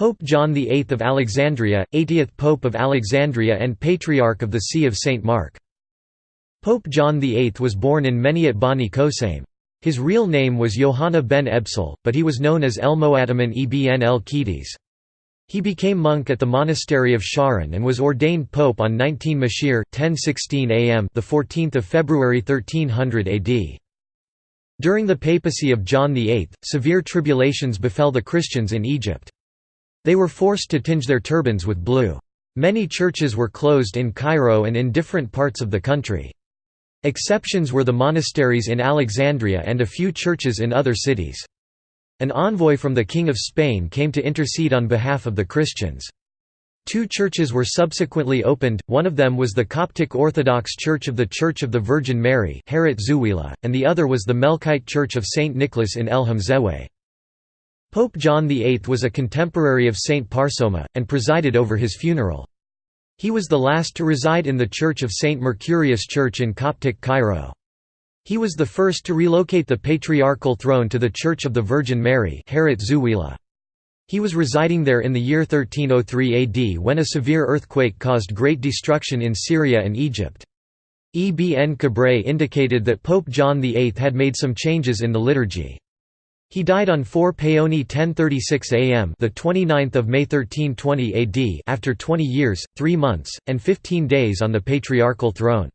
Pope John VIII of Alexandria, 80th Pope of Alexandria and Patriarch of the See of St. Mark. Pope John VIII was born in Meniat Bani Kosaim. His real name was Johanna ben Ebsel, but he was known as Elmoataman ibn el Khides. He became monk at the monastery of Shahran and was ordained pope on 19 Mashir 1016 AM the 14th of February 1300 AD. During the papacy of John VIII, severe tribulations befell the Christians in Egypt. They were forced to tinge their turbans with blue. Many churches were closed in Cairo and in different parts of the country. Exceptions were the monasteries in Alexandria and a few churches in other cities. An envoy from the King of Spain came to intercede on behalf of the Christians. Two churches were subsequently opened, one of them was the Coptic Orthodox Church of the Church of the Virgin Mary and the other was the Melkite Church of St. Nicholas in El Hamzeweh. Pope John VIII was a contemporary of Saint Parsoma, and presided over his funeral. He was the last to reside in the Church of St. Mercurius Church in Coptic Cairo. He was the first to relocate the patriarchal throne to the Church of the Virgin Mary He was residing there in the year 1303 AD when a severe earthquake caused great destruction in Syria and Egypt. Ibn Kabar indicated that Pope John VIII had made some changes in the liturgy. He died on 4 Paoni 1036 am the 29th of May 1320 AD after 20 years, 3 months, and 15 days on the patriarchal throne.